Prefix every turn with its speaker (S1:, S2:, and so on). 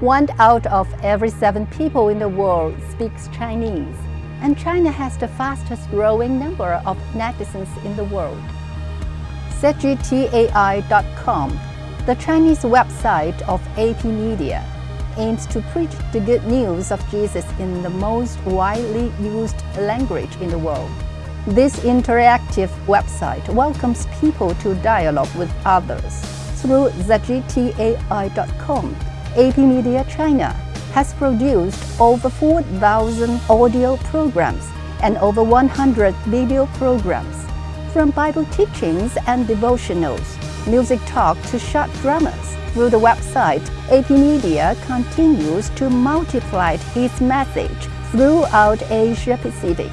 S1: One out of every seven people in the world speaks Chinese, and China has the fastest growing number of netizens in the world. ZGTAI.com, the Chinese website of AP Media, aims to preach the good news of Jesus in the most widely used language in the world. This interactive website welcomes people to dialogue with others. Through ZGTAI.com, AP Media China has produced over 4,000 audio programs and over 100 video programs, from Bible teachings and devotionals, music talk to short dramas. Through the website, AP Media continues to multiply its message throughout Asia Pacific.